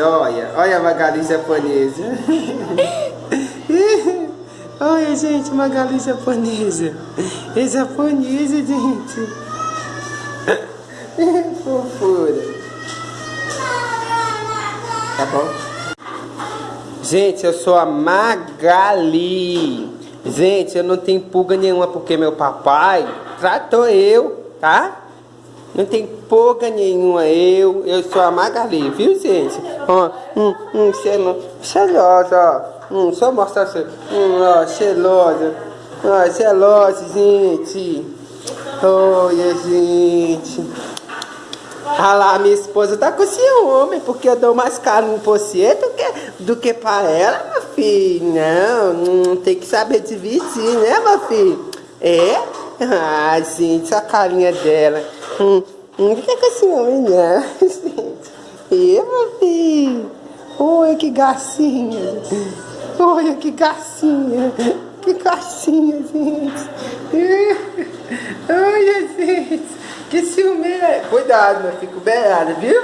olha. Olha a Magali japonesa. olha, gente, Magali japonesa. É japonesa, gente. Fofura. Tá bom? Gente, eu sou a Magali. Gente, eu não tenho pulga nenhuma porque meu papai tratou eu, tá? Não tem pulga nenhuma eu. Eu sou a Magali, viu, gente? Ó, hum, hum, cheirosa, ó. Hum, só mostrar assim. Hum, ó, cheirosa. Ó, cheirosa, gente. Olha, gente. Ah lá, minha esposa tá com ciúme, porque eu dou mais caro por você do que, do que pra ela, meu filho. Não, não tem que saber dividir, né, meu filho? É? Ah, gente, a carinha dela. Hum, não fica com ciúme, não, gente. E, meu filho? Oi, que gacinha. Olha que gacinha. Que gacinha, gente. Olha, gente. Que ciúme é? Cuidado, meu filho, beirada, viu?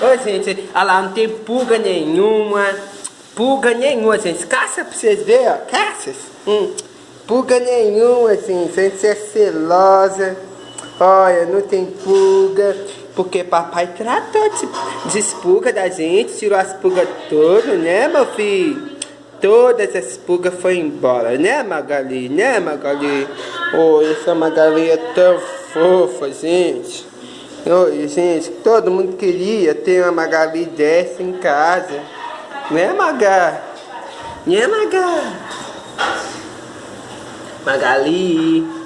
Ô, gente, olha lá, não tem pulga nenhuma. Pulga nenhuma, gente. Caça pra vocês verem, ó. Caças. Hum. Pulga nenhuma, gente. Gente, é celosa. Olha, não tem pulga. Porque papai tratou de, de pulga da gente, tirou as pulgas todas, né, meu filho? Todas as pulgas foi embora, né, Magali? Né, Magali? Oh, essa Magali é tão fofa, gente. Oi, gente, todo mundo queria ter uma Magali dessa em casa. Né, Maga? Né, Maga? Magali.